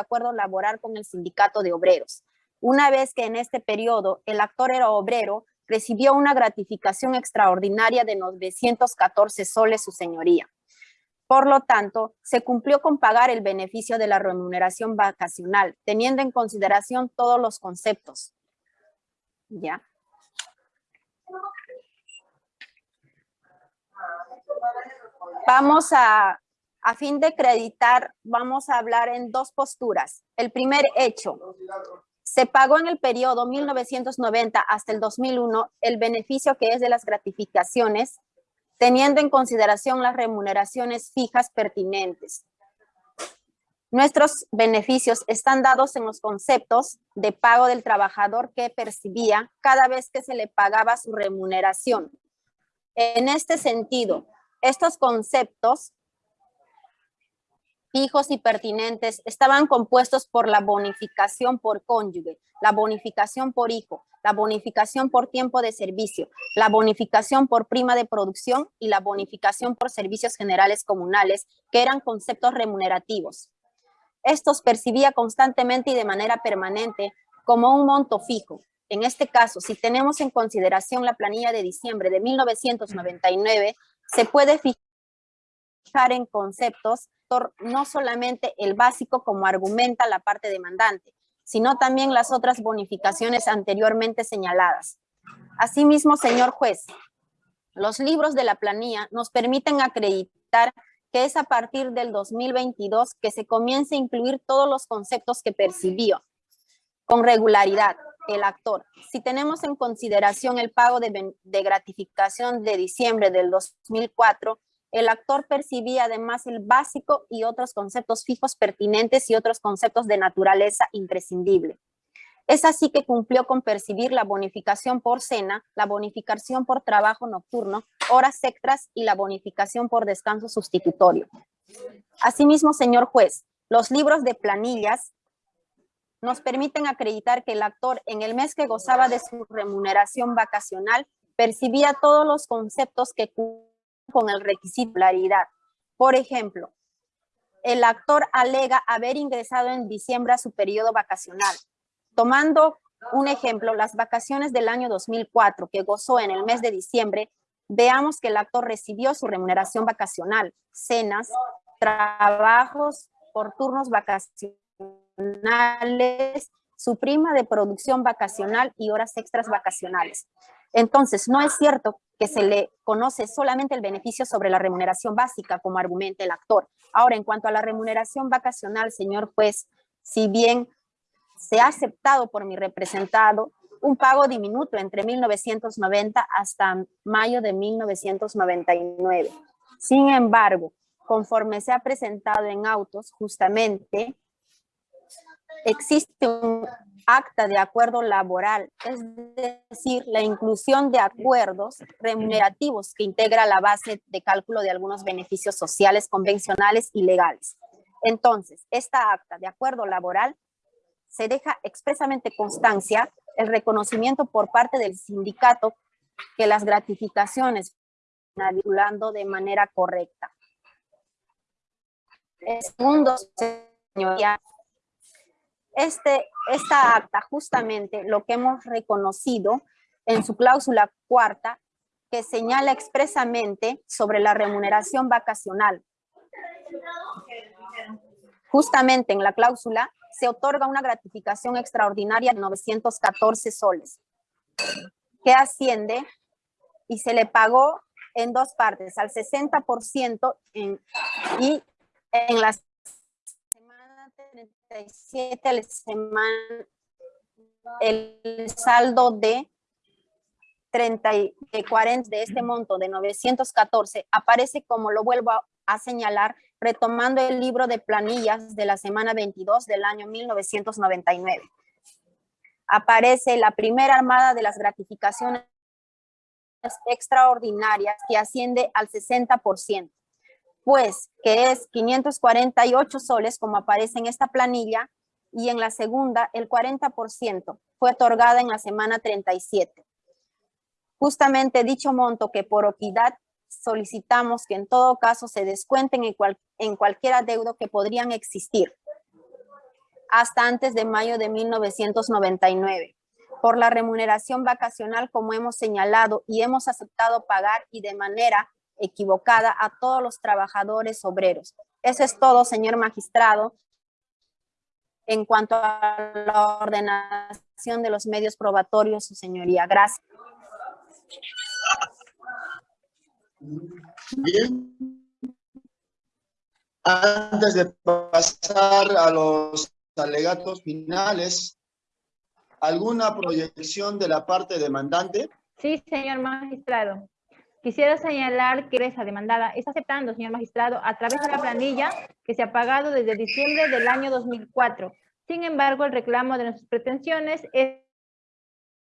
acuerdo laboral con el sindicato de obreros. Una vez que en este periodo el actor era obrero, recibió una gratificación extraordinaria de 914 soles su señoría. Por lo tanto, se cumplió con pagar el beneficio de la remuneración vacacional, teniendo en consideración todos los conceptos. ¿Ya? Vamos a, a fin de acreditar, vamos a hablar en dos posturas. El primer hecho, se pagó en el periodo 1990 hasta el 2001 el beneficio que es de las gratificaciones teniendo en consideración las remuneraciones fijas pertinentes. Nuestros beneficios están dados en los conceptos de pago del trabajador que percibía cada vez que se le pagaba su remuneración. En este sentido, estos conceptos fijos y pertinentes estaban compuestos por la bonificación por cónyuge, la bonificación por hijo, la bonificación por tiempo de servicio, la bonificación por prima de producción y la bonificación por servicios generales comunales, que eran conceptos remunerativos. Estos percibía constantemente y de manera permanente como un monto fijo. En este caso, si tenemos en consideración la planilla de diciembre de 1999, se puede fijar en conceptos no solamente el básico como argumenta la parte demandante, sino también las otras bonificaciones anteriormente señaladas. Asimismo, señor juez, los libros de la planilla nos permiten acreditar que es a partir del 2022 que se comienza a incluir todos los conceptos que percibió con regularidad el actor. Si tenemos en consideración el pago de, de gratificación de diciembre del 2004, el actor percibía además el básico y otros conceptos fijos pertinentes y otros conceptos de naturaleza imprescindible. Es así que cumplió con percibir la bonificación por cena, la bonificación por trabajo nocturno, horas extras y la bonificación por descanso sustitutorio. Asimismo, señor juez, los libros de planillas nos permiten acreditar que el actor en el mes que gozaba de su remuneración vacacional percibía todos los conceptos que con el requisito claridad. Por ejemplo, el actor alega haber ingresado en diciembre a su periodo vacacional. Tomando un ejemplo, las vacaciones del año 2004 que gozó en el mes de diciembre, veamos que el actor recibió su remuneración vacacional, cenas, trabajos por turnos vacacionales, su prima de producción vacacional y horas extras vacacionales. Entonces, no es cierto que se le conoce solamente el beneficio sobre la remuneración básica, como argumenta el actor. Ahora, en cuanto a la remuneración vacacional, señor juez, si bien se ha aceptado por mi representado un pago diminuto entre 1990 hasta mayo de 1999. Sin embargo, conforme se ha presentado en autos, justamente existe un acta de acuerdo laboral, es decir, la inclusión de acuerdos remunerativos que integra la base de cálculo de algunos beneficios sociales convencionales y legales. Entonces, esta acta de acuerdo laboral se deja expresamente constancia el reconocimiento por parte del sindicato que las gratificaciones están de manera correcta. segundo, señoría, este, esta acta justamente lo que hemos reconocido en su cláusula cuarta que señala expresamente sobre la remuneración vacacional. Justamente en la cláusula se otorga una gratificación extraordinaria de 914 soles, que asciende y se le pagó en dos partes, al 60% en, y en las 37 semana el saldo de 30 de 40 de este monto de 914 aparece como lo vuelvo a, a señalar retomando el libro de planillas de la semana 22 del año 1999. Aparece la primera armada de las gratificaciones extraordinarias que asciende al 60% pues que es 548 soles como aparece en esta planilla y en la segunda el 40% fue otorgada en la semana 37. Justamente dicho monto que por equidad solicitamos que en todo caso se descuenten en, en cualquier adeudo que podrían existir. hasta antes de mayo de 1999 por la remuneración vacacional como hemos señalado y hemos aceptado pagar y de manera equivocada a todos los trabajadores obreros. Eso es todo, señor magistrado, en cuanto a la ordenación de los medios probatorios, su señoría. Gracias. Bien. Antes de pasar a los alegatos finales, ¿alguna proyección de la parte demandante? Sí, señor magistrado. Quisiera señalar que esa demandada está aceptando, señor magistrado, a través de la planilla que se ha pagado desde diciembre del año 2004. Sin embargo, el reclamo de nuestras pretensiones es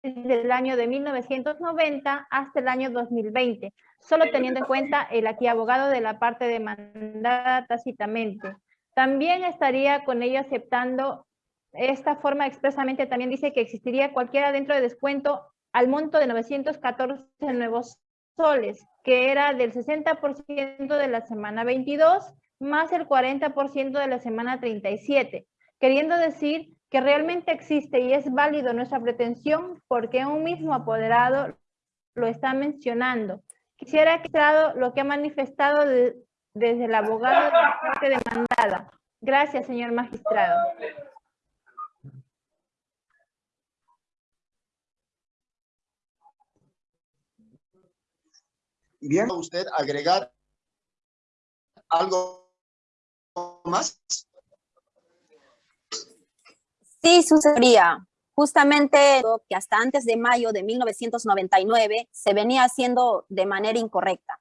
desde el año de 1990 hasta el año 2020, solo teniendo en cuenta el aquí abogado de la parte demandada tácitamente. También estaría con ello aceptando esta forma expresamente, también dice que existiría cualquiera dentro de descuento al monto de 914 nuevos soles, que era del 60% de la semana 22 más el 40% de la semana 37, queriendo decir que realmente existe y es válido nuestra pretensión porque un mismo apoderado lo está mencionando. Quisiera que lo que ha manifestado desde el abogado de la parte demandada. Gracias, señor magistrado. Usted agregar algo más. Sí, sucedería. Justamente que hasta antes de mayo de 1999 se venía haciendo de manera incorrecta.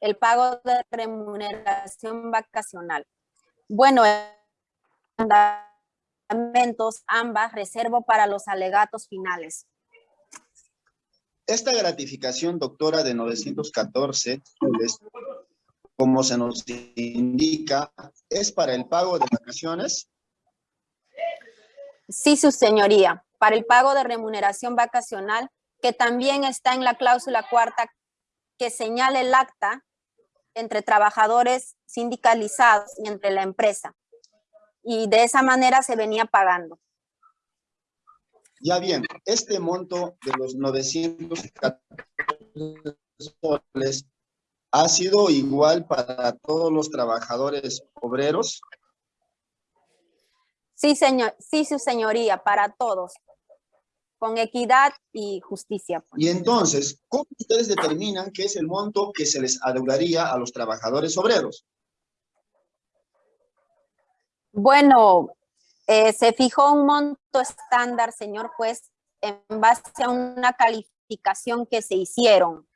El pago de remuneración vacacional. Bueno, ambas reservo para los alegatos finales. Esta gratificación, doctora, de 914 como se nos indica, ¿es para el pago de vacaciones? Sí, su señoría, para el pago de remuneración vacacional, que también está en la cláusula cuarta que señala el acta entre trabajadores sindicalizados y entre la empresa. Y de esa manera se venía pagando. Ya bien, este monto de los 914 soles ha sido igual para todos los trabajadores obreros. Sí, señor, sí, su señoría, para todos, con equidad y justicia. Y entonces, ¿cómo ustedes determinan qué es el monto que se les adeudaría a los trabajadores obreros? Bueno, eh, se fijó un monto estándar, señor juez, en base a una calificación que se hicieron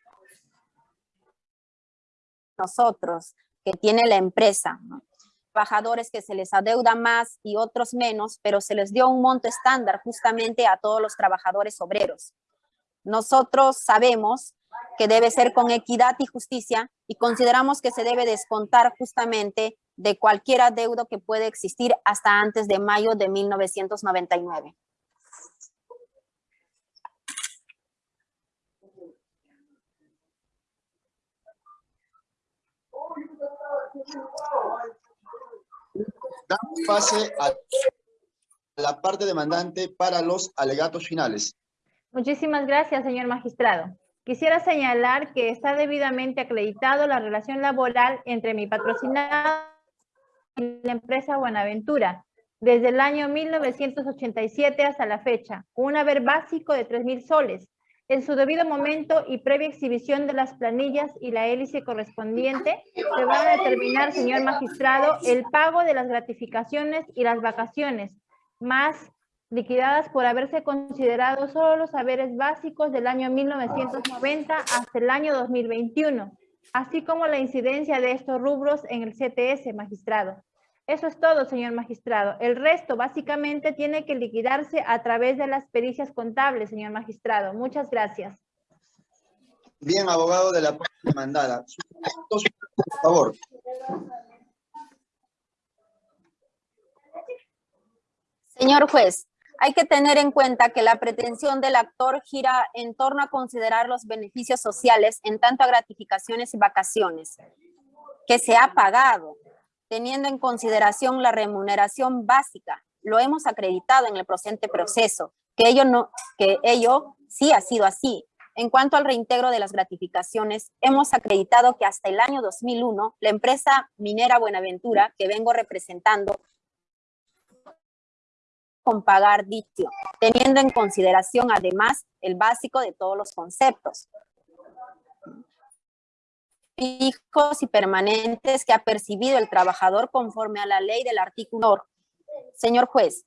nosotros, que tiene la empresa. Trabajadores que se les adeuda más y otros menos, pero se les dio un monto estándar justamente a todos los trabajadores obreros. Nosotros sabemos que debe ser con equidad y justicia y consideramos que se debe descontar justamente de cualquier adeudo que puede existir hasta antes de mayo de 1999. Damos pase a la parte demandante para los alegatos finales. Muchísimas gracias, señor magistrado. Quisiera señalar que está debidamente acreditado la relación laboral entre mi patrocinado la empresa Buenaventura desde el año 1987 hasta la fecha, un haber básico de 3.000 soles. En su debido momento y previa exhibición de las planillas y la hélice correspondiente, se va a determinar, señor magistrado, el pago de las gratificaciones y las vacaciones, más liquidadas por haberse considerado solo los haberes básicos del año 1990 hasta el año 2021, así como la incidencia de estos rubros en el CTS, magistrado. Eso es todo, señor magistrado. El resto básicamente tiene que liquidarse a través de las pericias contables, señor magistrado. Muchas gracias. Bien, abogado de la parte demandada. Por favor. Señor juez, hay que tener en cuenta que la pretensión del actor gira en torno a considerar los beneficios sociales en tanto a gratificaciones y vacaciones que se ha pagado teniendo en consideración la remuneración básica lo hemos acreditado en el presente proceso, que ello, no, que ello sí ha sido así. En cuanto al reintegro de las gratificaciones, hemos acreditado que hasta el año 2001, la empresa minera Buenaventura, que vengo representando, con pagar dicho, teniendo en consideración además el básico de todos los conceptos fijos y permanentes que ha percibido el trabajador conforme a la ley del artículo. Señor juez,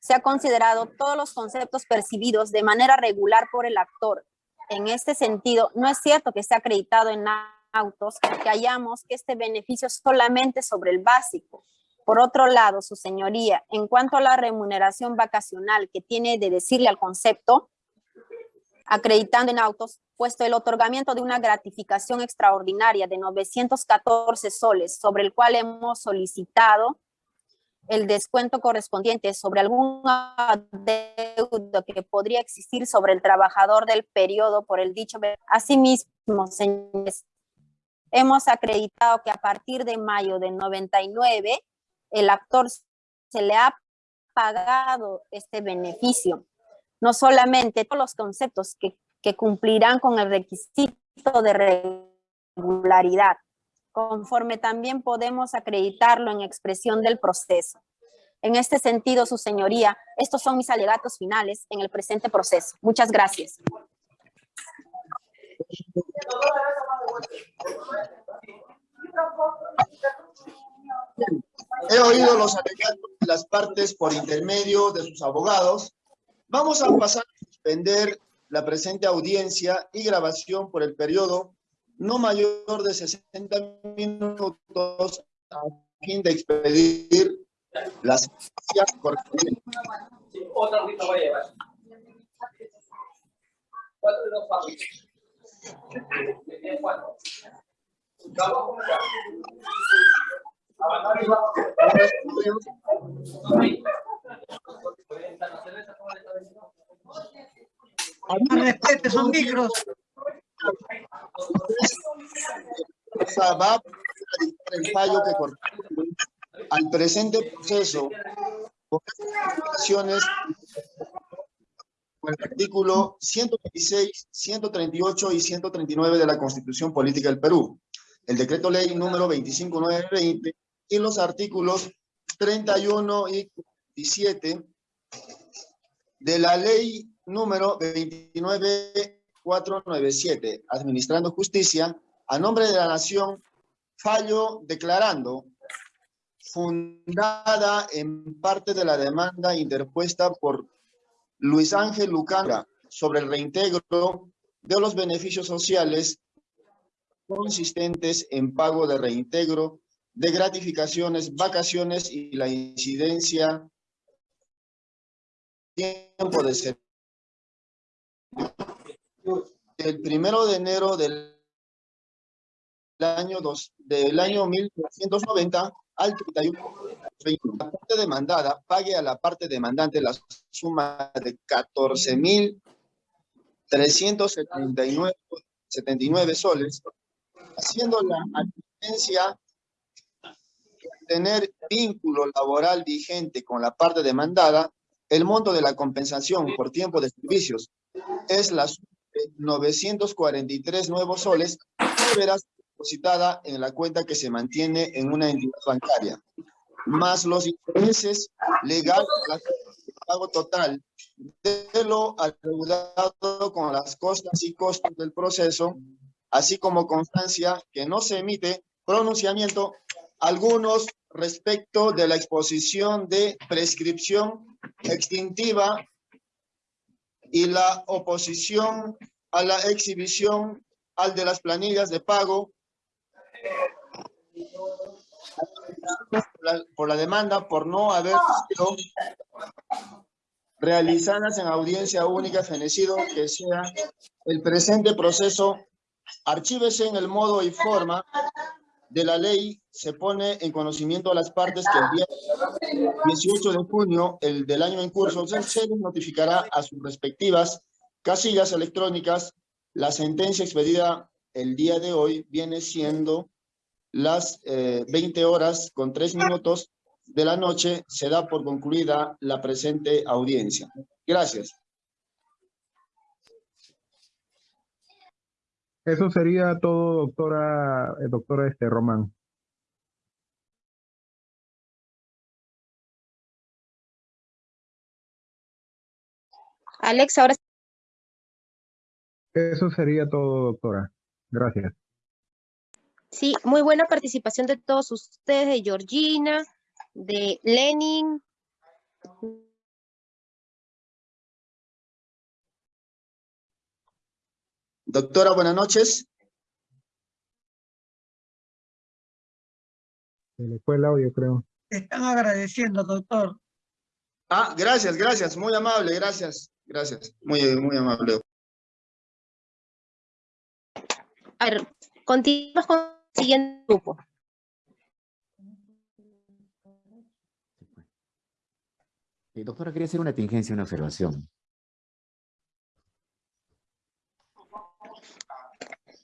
se ha considerado todos los conceptos percibidos de manera regular por el actor. En este sentido, no es cierto que esté acreditado en autos que hallamos que este beneficio solamente sobre el básico. Por otro lado, su señoría, en cuanto a la remuneración vacacional que tiene de decirle al concepto, acreditando en autos, puesto el otorgamiento de una gratificación extraordinaria de 914 soles, sobre el cual hemos solicitado el descuento correspondiente sobre alguna deuda que podría existir sobre el trabajador del periodo por el dicho. Asimismo, señores, hemos acreditado que a partir de mayo del 99, el actor se le ha pagado este beneficio no solamente todos los conceptos que, cumplirán con el requisito de regularidad, conforme también podemos acreditarlo en expresión del proceso. En este sentido, su señoría, estos son mis alegatos finales en el presente proceso. Muchas gracias. He oído los alegatos de las partes por intermedio de sus abogados Vamos a pasar a suspender la presente audiencia y grabación por el periodo no mayor de 60 minutos a fin de expedir las correspondientes. Otra voy a llevar. ¿Cuánto de los ¿Cuánto? Vamos respete sus micros. Va el que al presente proceso con las con el artículo 126, 138 y 139 de la Constitución Política del Perú, el decreto ley número 25920 y los artículos 31 y 17 de la ley número 29497, administrando justicia, a nombre de la nación, fallo declarando fundada en parte de la demanda interpuesta por Luis Ángel Lucana sobre el reintegro de los beneficios sociales consistentes en pago de reintegro de gratificaciones, vacaciones y la incidencia tiempo de ser el primero de enero del año dos, del año 1990 al 31 la parte demandada pague a la parte demandante la suma de 14.379 soles, haciendo la asistencia tener vínculo laboral vigente con la parte demandada, el monto de la compensación por tiempo de servicios es la 943 nuevos soles que ser depositada en la cuenta que se mantiene en una entidad bancaria, más los intereses legales el pago total de lo adeudado con las costas y costos del proceso, así como constancia que no se emite pronunciamiento algunos respecto de la exposición de prescripción extintiva y la oposición a la exhibición al de las planillas de pago por la demanda por no haber sido realizadas en audiencia única fenecido que sea el presente proceso. Archívese en el modo y forma de la ley se pone en conocimiento a las partes que el día 18 de junio el del año en curso se notificará a sus respectivas casillas electrónicas. La sentencia expedida el día de hoy viene siendo las 20 eh, horas con 3 minutos de la noche se da por concluida la presente audiencia. Gracias. Eso sería todo, doctora, eh, doctora este, Román. Alex, ahora Eso sería todo, doctora. Gracias. Sí, muy buena participación de todos ustedes, de Georgina, de Lenin. Doctora, buenas noches. Se le fue el audio, creo. Están agradeciendo, doctor. Ah, gracias, gracias, muy amable, gracias, gracias, muy, muy amable. A ver, continuamos con el siguiente grupo. Eh, doctora, quería hacer una tingencia, una observación.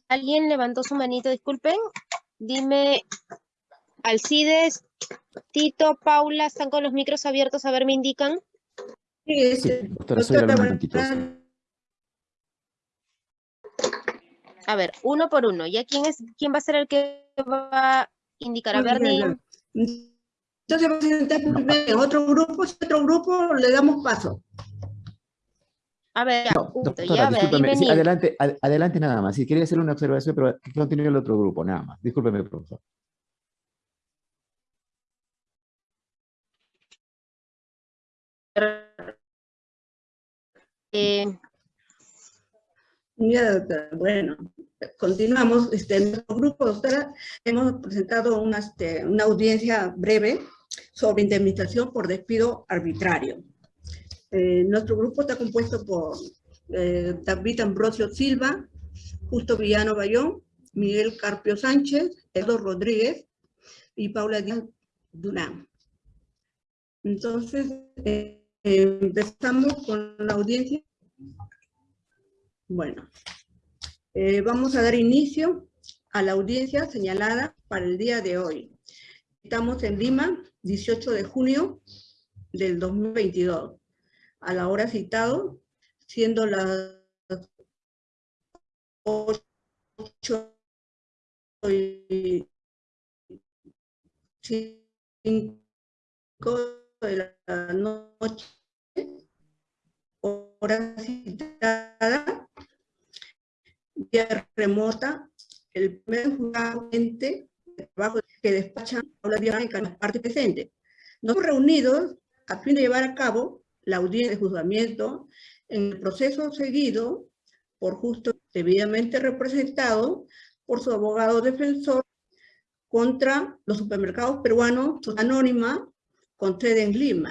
¿Alguien levantó su manito? Disculpen. Dime, Alcides, Tito, Paula, ¿están con los micros abiertos? A ver, me indican. Sí, buenas- A ver, uno por uno. ¿Ya quién es, quién va a ser el que va a indicar? A ver, ni-. Entonces vamos a primero en otro grupo, si otro grupo le damos paso. A ver, No, doctora, a discúlpeme. sí, adelante, ad- adelante nada más. Sí, quería hacerle una observación, pero que continúe el otro grupo, nada más. Discúlpeme, profesor. eh, Ya, doctora, bueno, continuamos. Este, en nuestro grupo, doctora, hemos presentado una, este, una audiencia breve sobre indemnización por despido arbitrario. Eh, nuestro grupo está compuesto por eh, David Ambrosio Silva, Justo Villano Bayón, Miguel Carpio Sánchez, Eduardo Rodríguez y Paula Díaz Durán. Entonces, eh, empezamos con la audiencia. Bueno, vamos a dar inicio a la audiencia señalada para el día de hoy. Estamos en Lima, 18 de junio del 2022, a la hora citado, siendo las 8 y 5 de la noche, hora citada, vía remota, el primer de trabajo que despachan a la en la parte presente. Nos reunidos a fin de llevar a cabo la audiencia de juzgamiento en el proceso seguido por justo debidamente representado por su abogado defensor contra los supermercados peruanos Anónima con sede en Lima.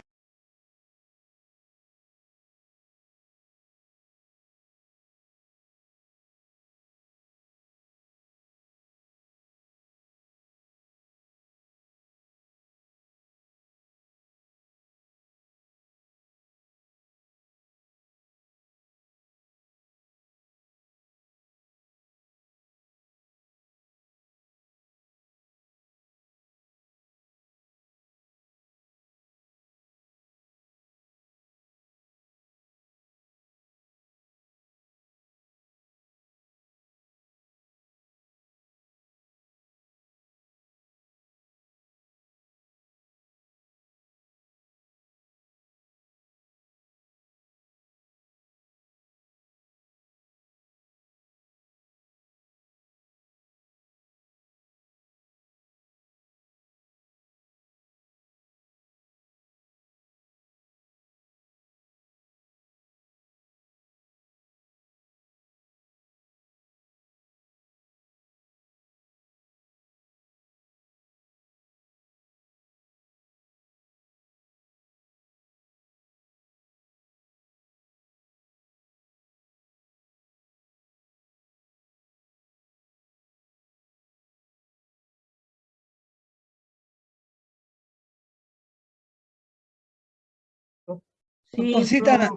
Sí, Doctorcita,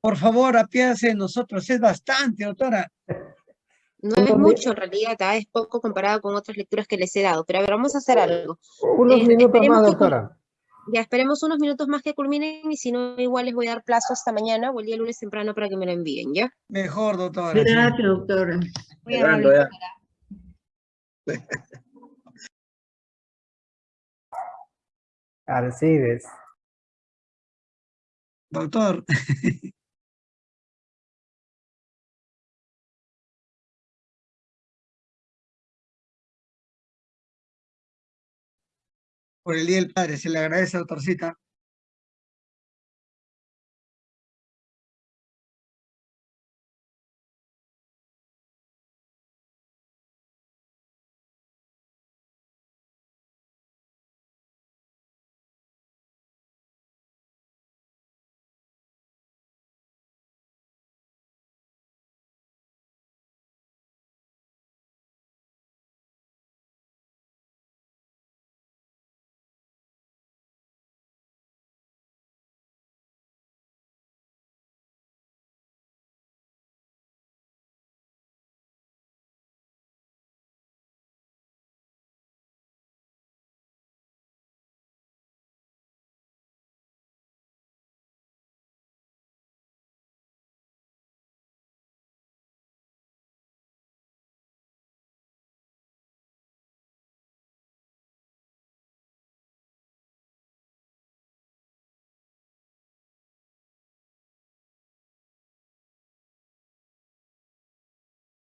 por favor, apiádese de nosotros. Es bastante, doctora. No es mucho en realidad, ah, es poco comparado con otras lecturas que les he dado, pero a ver, vamos a hacer algo. Unos Eh, minutos esperemos más, que doctora. Ya esperemos unos minutos más que culminen y si no, igual les voy a dar plazo hasta mañana o el día lunes temprano para que me lo envíen, ¿ya? Mejor, doctora. sí. Gracias, doctora. Llegando ya. doctora. Alcides. Doctor, por el Día del Padre, se le agradece, doctorcita.